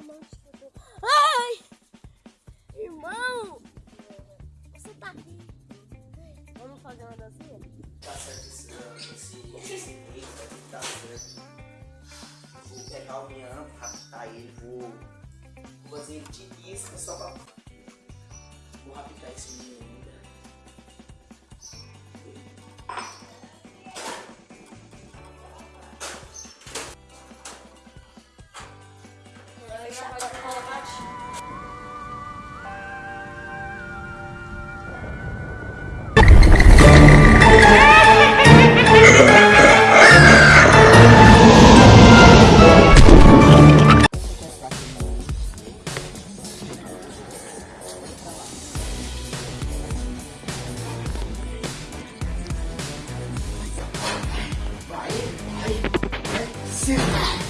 irmão te escutou. Ai! Irmão! Você tá aqui. Vamos fazer uma dancinha? Tá certo esse esse esse tá. Vou pegar o Mian, raptar ele, vou fazer de isca só pra. Vai, vai, vai. Senta,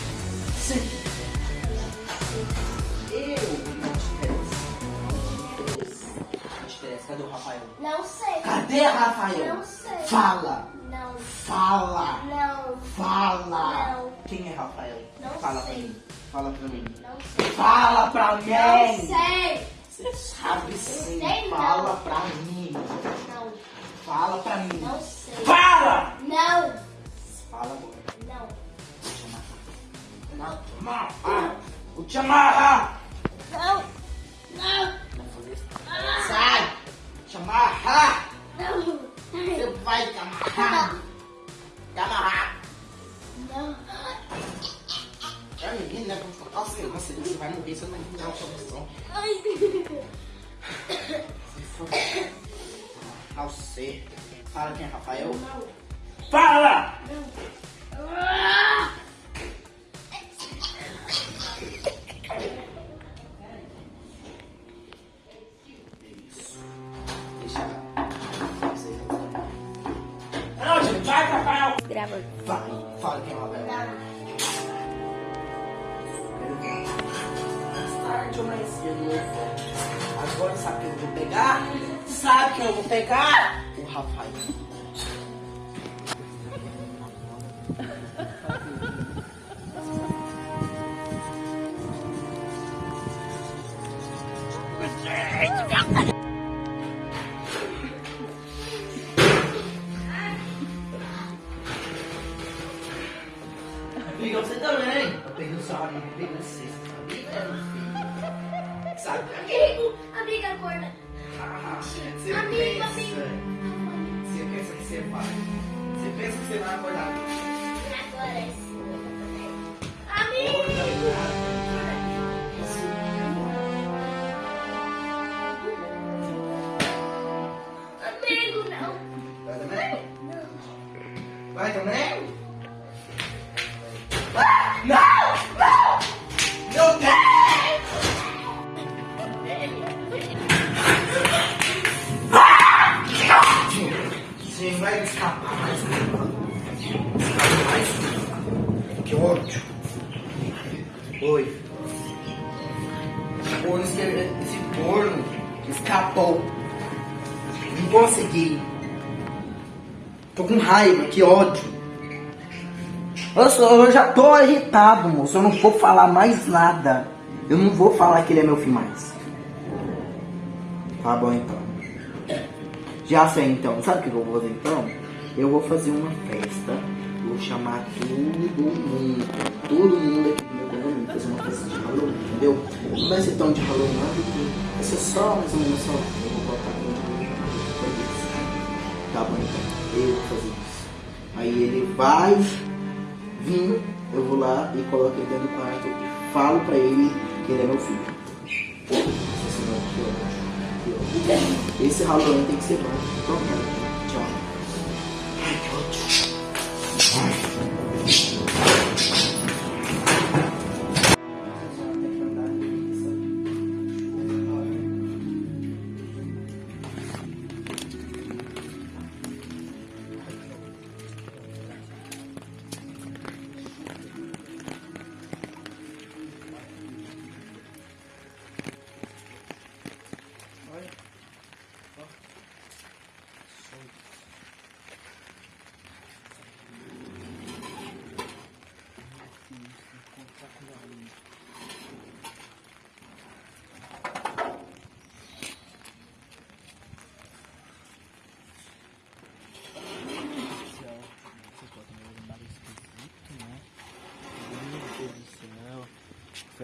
te. Cadê o Rafael? Não sei. Cadê Rafael? Não sei. Fala, Não. fala, Não. fala. Não. Quem é Rafael? Não Fala sei. pra mim. Fala pra mim. Não sei. Fala pra mim. Não sei. Você sabe sim. sei não. Fala pra mim. Não. Fala pra mim. Não sei. Fala! Não. Fala agora. Não. Não, não, ah, Vou te amarrar. Não. Não. Amarrar. Não. Você vai te amarrar. Te amarrar. Não. É menina, né? Nossa, nossa, você vai morrer se eu não dar uma solução. Ai. Se for. Ah, você. Fala quem é Rafael. Não. Fala! Não. Grava. Vai, fala quem é Rafael. Mais tarde ou mais cedo eu vou. Agora sabe quem eu vou pegar? Sabe quem eu vou pegar? O Rafael. Também. Eu peguei o eu peguei você. Amiga, meu filho. Sabe? Amigo. Amiga. Ah, Você Amigo, pensa. amigo. Você pensa que você vai. Você pensa que você vai acordar. Agora sim. Amigo. Amigo, não. Vai também? Não. Vai também? Escapar mais. Escapar mais. Que ódio. Oi. Esse corno escapou. Não consegui. Tô com raiva, que ódio. Eu, sou, eu já tô irritado, moço. Eu não vou falar mais nada. Eu não vou falar que ele é meu filho mais. Tá bom então. Já sei então. Sabe o que eu vou fazer então? Eu vou fazer uma festa. Vou chamar todo mundo. Todo mundo aqui do meu condomínio. Fazer uma festa de Halloween, entendeu? Não vai ser tão de Halloween, não, vai ser só mais uma emoção. Eu vou botar um Tá bom então. Eu vou fazer isso. Aí ele vai vir, eu vou lá e coloco ele dentro do quarto falo pra ele que ele é meu filho. Esse Halloween tem que ser bom. Então,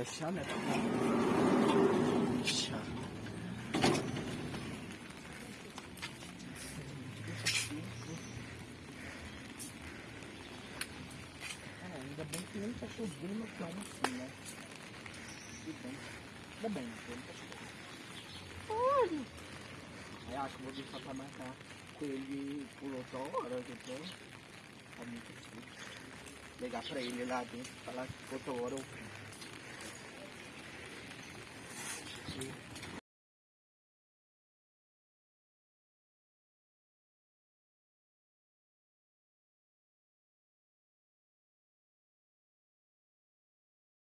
fechar, né? Fechar. Ah, ainda bem que nem tá chovendo tão assim, né? Ainda bem, não tá chovendo. Olha. Aí acho que vou deixar pra marcar com ele por outra hora, depois. Tá muito difícil. Ligar pra ele lá dentro, falar que outra hora eu you.